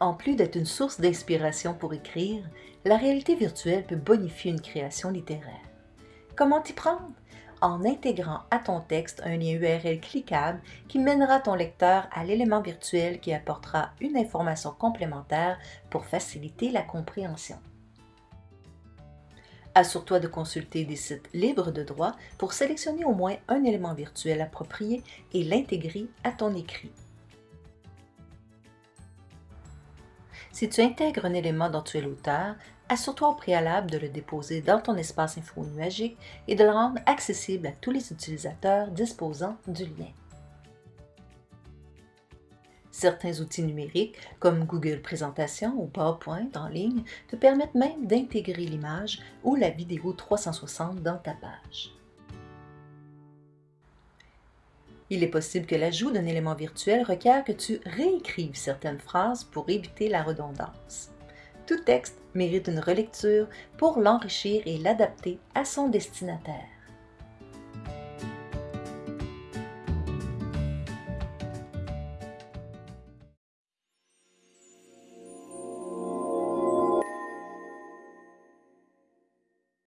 En plus d'être une source d'inspiration pour écrire, la réalité virtuelle peut bonifier une création littéraire. Comment t'y prendre? En intégrant à ton texte un lien URL cliquable qui mènera ton lecteur à l'élément virtuel qui apportera une information complémentaire pour faciliter la compréhension. Assure-toi de consulter des sites libres de droit pour sélectionner au moins un élément virtuel approprié et l'intégrer à ton écrit. Si tu intègres un élément dont tu es l'auteur, assure-toi au préalable de le déposer dans ton espace info nuagique et de le rendre accessible à tous les utilisateurs disposant du lien. Certains outils numériques, comme Google Présentation ou PowerPoint en ligne, te permettent même d'intégrer l'image ou la vidéo 360 dans ta page. Il est possible que l'ajout d'un élément virtuel requiert que tu réécrives certaines phrases pour éviter la redondance. Tout texte mérite une relecture pour l'enrichir et l'adapter à son destinataire.